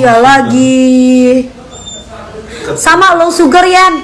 Iya lagi. Sama lo sugar Yan.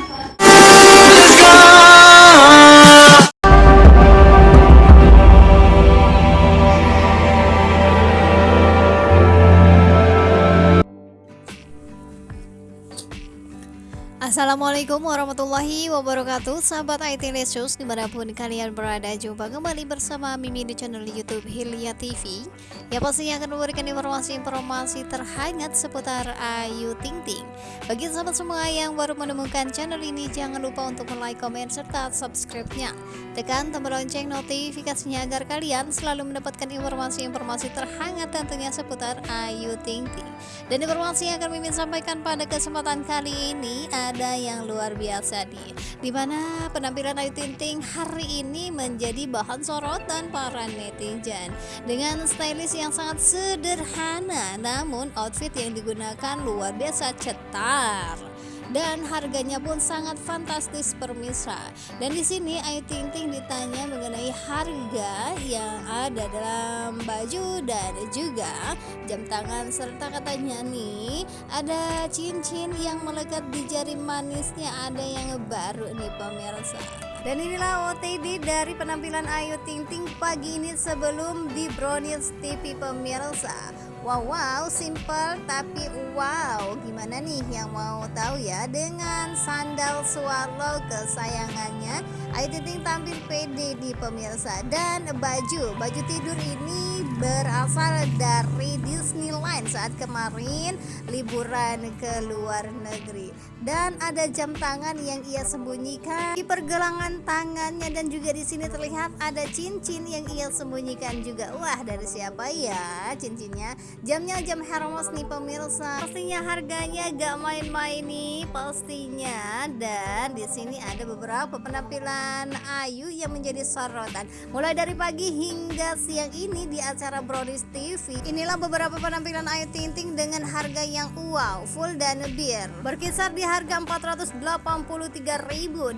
Assalamualaikum warahmatullahi wabarakatuh. Sahabat IT Lesus di mana pun kalian berada Jumpa kembali bersama Mimi di channel Youtube Hilya TV Yang pastinya akan memberikan informasi-informasi terhangat seputar Ayu Ting Ting. Bagi sahabat semua yang baru menemukan channel ini Jangan lupa untuk like, komen, serta subscribe-nya. Tekan tombol lonceng notifikasinya agar kalian selalu mendapatkan informasi-informasi terhangat tentunya seputar Ayu Ting Ting Dan informasi yang akan Mimin sampaikan pada kesempatan kali ini ada yang luar biasa nih Di mana penampilan Ayu Ting Ting hari ini menjadi bahan sorotan para netizen. Dengan stylish yang sangat sederhana Namun outfit yang digunakan luar biasa cetar dan harganya pun sangat fantastis permisa. Dan di sini Ayu Ting Ting ditanya mengenai harga yang ada dalam baju dan juga jam tangan serta katanya nih ada cincin yang melekat di jari manisnya ada yang baru nih pemirsa. Dan inilah OTD dari penampilan Ayu Ting Ting pagi ini sebelum di Brownies TV pemirsa. Wow, wow, simple tapi wow. Gimana nih yang mau tahu ya dengan sandal swallow kesayangannya? Ayu Ting Ting tampil pede di pemirsa dan baju baju tidur ini berasal dari Disneyland saat kemarin liburan ke luar negeri. Dan ada jam tangan yang ia sembunyikan di pergelangan tangannya. Dan juga di sini terlihat ada cincin yang ia sembunyikan juga. Wah dari siapa ya cincinnya? Jamnya jam Hermes nih pemirsa. Pastinya harganya gak main-main nih pastinya. Dan di sini ada beberapa penampilan Ayu yang menjadi sorotan. Mulai dari pagi hingga siang ini di acara Brodis TV inilah beberapa penampilan Ayu Ting Ting dengan harga yang wow full dan bir. Berkisar di harga 483.000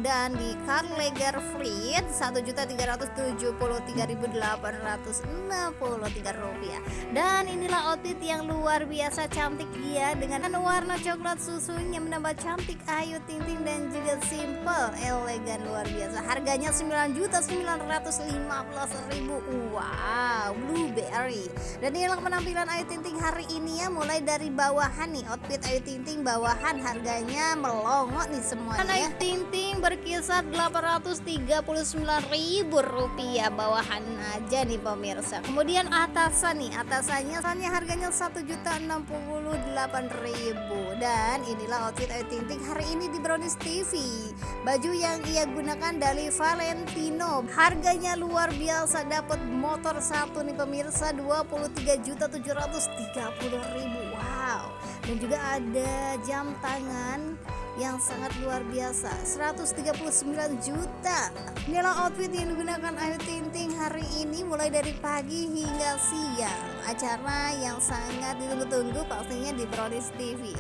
dan di Car Leger Fleet 1.373.863 rupiah. Dan inilah outfit yang luar biasa cantik dia dengan warna coklat susunya menambah cantik Ayu Ting Ting dan juga simple elegan luar biasa. Harganya 9.915.000 wow blueberry dan inilah penampilan Ayu Ting Ting hari ini ya mulai dari bawahan nih outfit Ayu Ting Ting bawahan harganya melongo nih semuanya. Ayu Ting Ting berkisar 839.000 rupiah bawahan aja nih pemirsa. Kemudian atasan nih atasannya soalnya harganya 1.068.000 dan inilah outfit Ayu Ting Ting hari ini di Brownies TV baju yang ia gunakan dari Valentino. Harganya luar biasa dapat motor satu nih pemirsa 23.730.000 wow. Dan juga ada jam tangan yang sangat luar biasa. 139 juta. Inilah outfit yang digunakan Ayu Ting hari ini mulai dari pagi hingga siang. Acara yang sangat ditunggu-tunggu pastinya di Brownies TV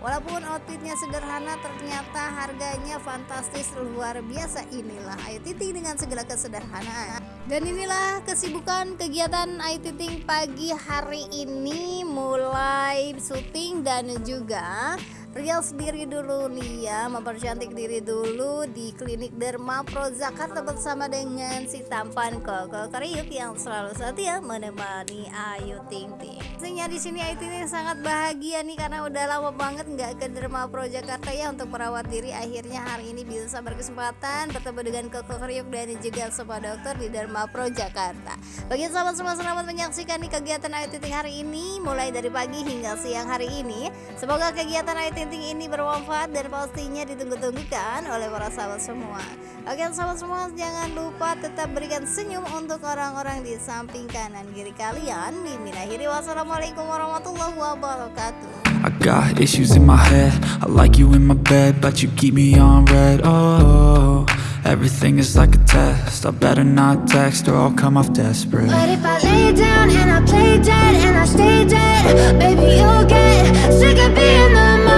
Walaupun outfitnya sederhana ternyata harganya fantastis luar biasa. Inilah Ayu Ting dengan segala kesederhanaan. Dan inilah kesibukan kegiatan Ayu Ting pagi hari ini mulai syuting dan juga Rias diri dulu nih ya mempercantik diri dulu di klinik Derma Pro Jakarta bersama dengan si tampan Koko Kriuk yang selalu setia menemani Ayu Ting Ting. Pastinya di sini Ayu Ting Ting sangat bahagia nih karena udah lama banget nggak ke Derma Pro Jakarta ya untuk merawat diri. Akhirnya hari ini bisa berkesempatan bertemu dengan Koko Kriuk dan juga semua dokter di Derma Pro Jakarta. Bagi sahabat semua selamat menyaksikan nih kegiatan Ayu Ting Ting hari ini mulai dari pagi hingga siang hari ini. Semoga kegiatan Ayu Ting ini bermanfaat dan pastinya ditunggu-tunggu kan oleh para sahabat semua. Oke sahabat semua jangan lupa tetap berikan senyum untuk orang-orang di samping kanan kiri kalian. Mimin akhiri wassalamualaikum warahmatullahi wabarakatuh. I got issues in my head. I like you in my bed But you keep me on red. Oh Everything is like a test. I better not text or I'll come off desperate. But if I lay down and I play dead and I stay dead Baby you'll get sick of being the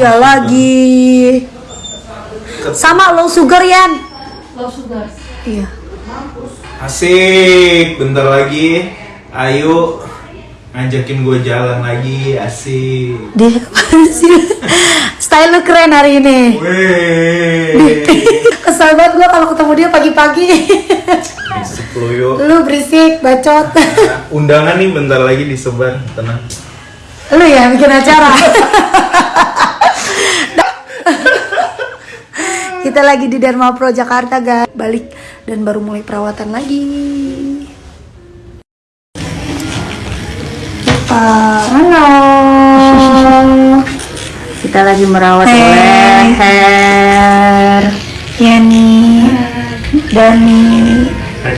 Iya lagi. Sama lo sugar Yan. Iya. Asik, bentar lagi. Ayo ngajakin gue jalan lagi, asik. Sih? Style lu keren hari ini. Weh, Kesel banget gue kalau ketemu dia pagi-pagi. Berisik lu yuk. lu berisik, bacot. Nah, undangan nih bentar lagi disebar, tenang. lu ya bikin acara. Kita lagi di Dharma Pro Jakarta, guys. Balik dan baru mulai perawatan lagi. Halo. Kita lagi merawat Hey. leher. Yani, Dani, Hai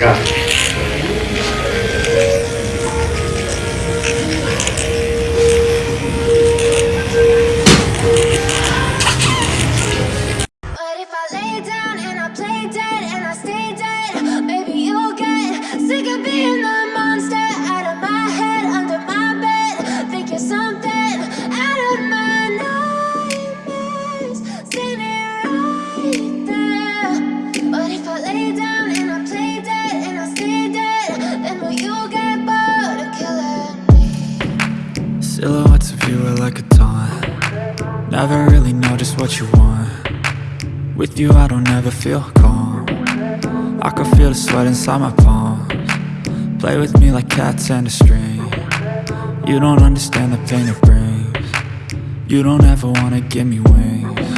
you are like a taunt. Never really know just what you want. With you I don't ever feel calm. I can feel the sweat inside my palms. Play with me like cats and a string. You don't understand the pain it brings. You don't ever wanna give me wings.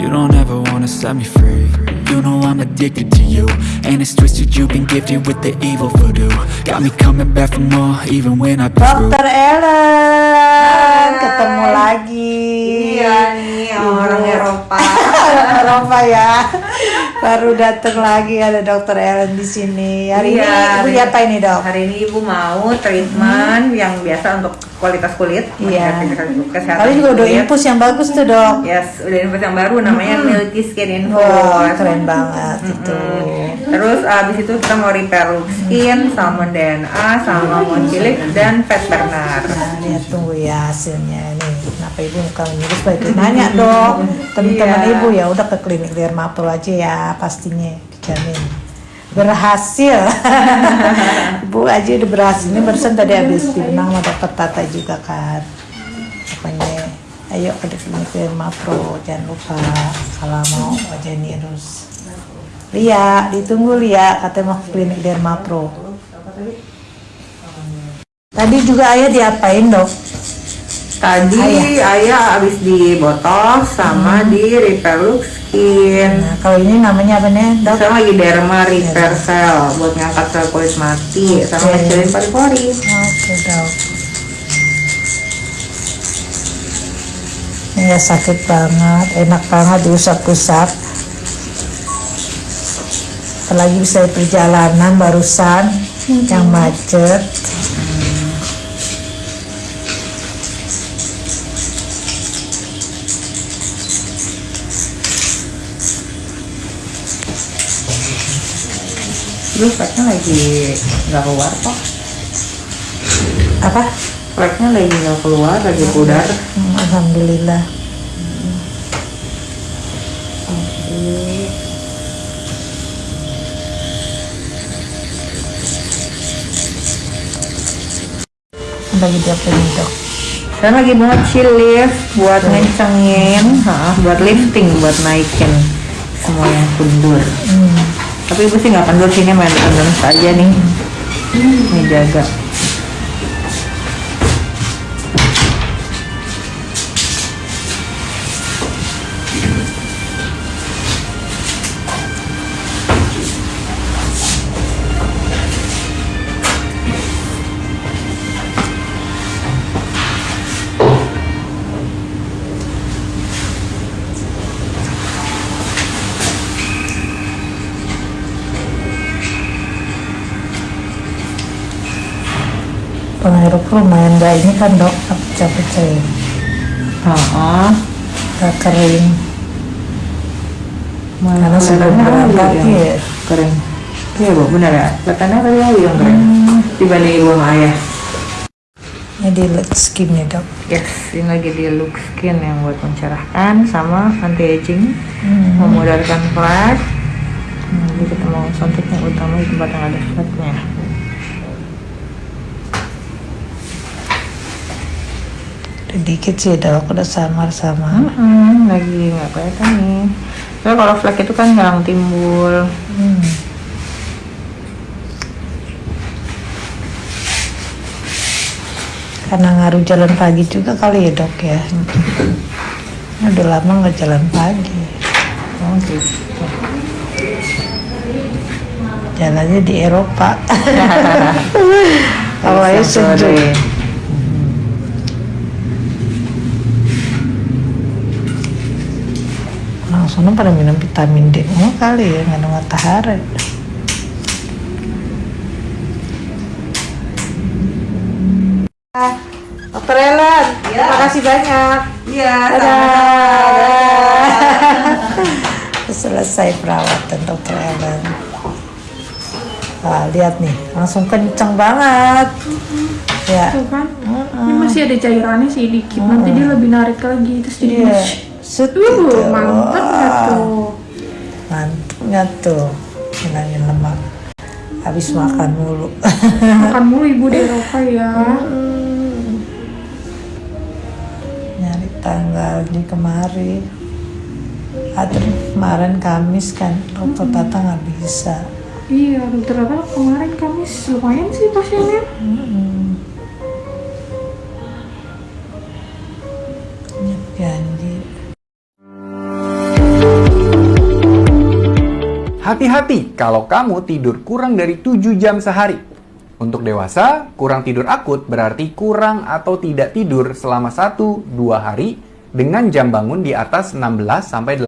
You don't ever wanna set me free You know I'm addicted to you And it's twisted you've been gifted with the evil voodoo Got me coming back for more even when through Dokter Ellen, ketemu lagi. Iya nih, orang Eropa. Eropa ya. Baru datang lagi ada Dokter Ellen di sini. Hari Iya, ini ibu apa ini dok? Hari ini ibu mau treatment yang biasa untuk kualitas kulit. Iya. meningkatkan Kesehatan Kali juga udah infus yang bagus tuh dok. Yes, udah infus yang baru namanya Milky Skin Infus. Wah keren banget itu. Terus abis itu kita mau repair skin, salmon DNA, sama mochilik dan fat burner. Nah, lihat tunggu ya hasilnya nih. Kenapa ibu muka menyurus baik nanya dok. Teman-teman Iya. ibu ya udah ke klinik Dermapro aja ya pastinya dijamin berhasil. ibu aja udah berhasil. Ini barusan tadi habis dibenang sama dokter Tata juga kan. Pokoknya ayo ke klinik Dermapro jangan lupa kalau mau wajah nirus. Lia, ditunggu Lia, katanya mau klinik Dermapro. Tadi juga ayah diapain dok? Tadi ayah abis di botox sama di repair look skin. Nah, kalau ini namanya apa nih, dok? Sekarang lagi derma repair cell buat ngangkat sel kulit mati sama Oke. ngecilin pori-pori. Oke, dok. Ini ya sakit banget, enak banget diusap-usap. Apalagi bisa di perjalanan barusan yang macet. Lu fleknya lagi nggak keluar kok. Apa? Fleknya lagi nggak keluar, lagi pudar. Hmm, Alhamdulillah. Lagi diapain dok? Dan lagi mau chill lift buat ngencengin, ha, buat lifting, buat naikin semua yang kundur. Tapi ibu sih nggak kendur sih ini main endurance aja nih. Ini jaga. Penghirup lumayan gak ini kan dok, pecah-pecah Heeh. gak kering. Karena sebelum berangkat ya. kering. Iya bu, benar ya. Kelihatannya tadi aja yang kering. Dibanding ibu sama ayah. Ini di skinnya dok. Yes, ini lagi di look skin yang buat mencerahkan sama anti aging, memudarkan flek. Hmm. jadi kita mau suntik yang utama di tempat yang ada flatnya Udah dikit sih, dok. Udah samar-samar. Hmm, lagi nggak kelihatan nih. Soalnya kalau flek itu kan jarang timbul. Hmm. Karena ngaruh jalan pagi juga kali ya dok ya. Udah lama nggak jalan pagi. Oh gitu. Jalannya di Eropa. Awalnya Siang sejuk. Langsung pada minum vitamin D semua kali ya, nggak ada matahari. Dokter Ellen, terima kasih banyak. Iya, Selesai perawatan dokter Ellen. Wah, lihat nih, langsung kenceng banget. Ya, Tuh kan ini masih ada cairannya sih dikit nanti dia lebih narik lagi terus jadi iya. Wush. Set uh gitu. mantap nggak tuh Mantapnya tuh, hilangin lemak. Habis makan mulu. makan mulu ibu di Eropa ya Nyari tanggal di kemari. Ada kemarin Kamis kan, dokter Tata nggak bisa. iya dokter Tata kemarin Kamis lumayan sih pasiennya Janji. Hati-hati kalau kamu tidur kurang dari 7 jam sehari. Untuk dewasa, kurang tidur akut berarti kurang atau tidak tidur selama 1-2 hari dengan jam bangun di atas 16 sampai